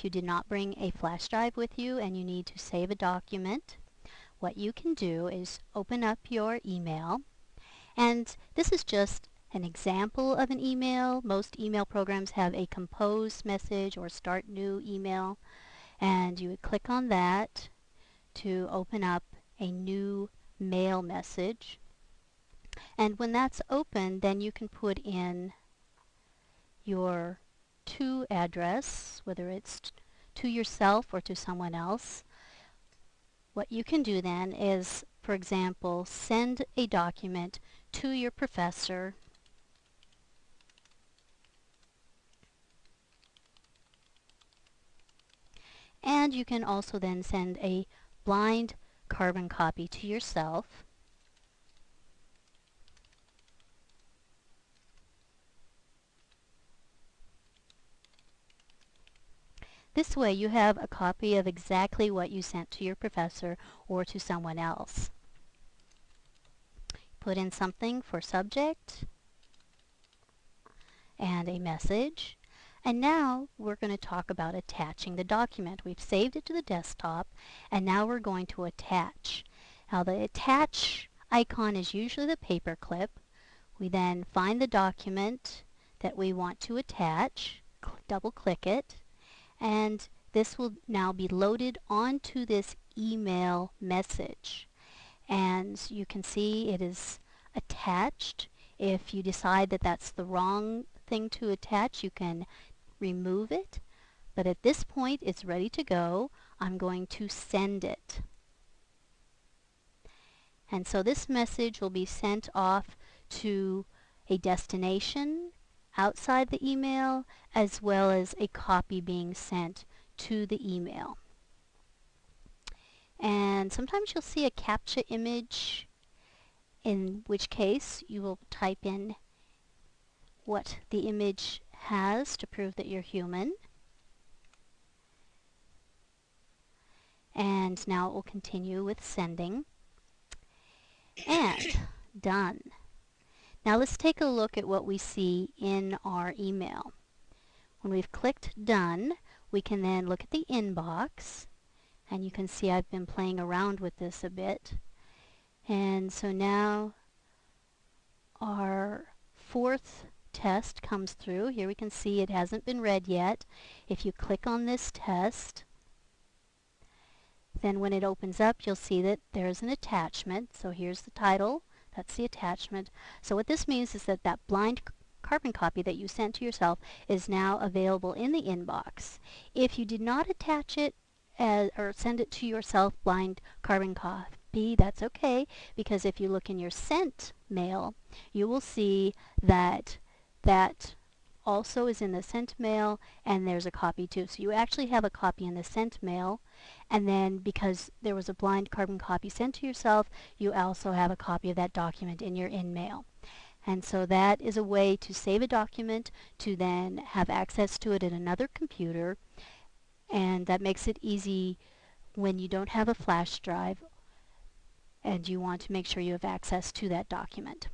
if you did not bring a flash drive with you and you need to save a document, what you can do is open up your email. And this is just an example of an email. Most email programs have a compose message or start new email. And you would click on that to open up a new mail message. And when that's open, then you can put in your to address, whether it's to yourself or to someone else. What you can do then is, for example, send a document to your professor and you can also then send a blind carbon copy to yourself This way you have a copy of exactly what you sent to your professor or to someone else. Put in something for subject and a message. And now we're going to talk about attaching the document. We've saved it to the desktop and now we're going to attach. Now the attach icon is usually the paper clip. We then find the document that we want to attach, double click it, and this will now be loaded onto this email message. And you can see it is attached. If you decide that that's the wrong thing to attach you can remove it. But at this point it's ready to go. I'm going to send it. And so this message will be sent off to a destination outside the email as well as a copy being sent to the email. And sometimes you'll see a CAPTCHA image in which case you will type in what the image has to prove that you're human. And now it will continue with sending. And done. Now let's take a look at what we see in our email. When we've clicked Done, we can then look at the inbox. And you can see I've been playing around with this a bit. And so now our fourth test comes through. Here we can see it hasn't been read yet. If you click on this test, then when it opens up, you'll see that there's an attachment. So here's the title, that's the attachment. So what this means is that that blind carbon copy that you sent to yourself is now available in the inbox. If you did not attach it as, or send it to yourself blind carbon copy, that's okay because if you look in your sent mail, you will see that that also is in the sent mail and there's a copy too. So you actually have a copy in the sent mail and then because there was a blind carbon copy sent to yourself, you also have a copy of that document in your in-mail. And so that is a way to save a document to then have access to it in another computer and that makes it easy when you don't have a flash drive and you want to make sure you have access to that document.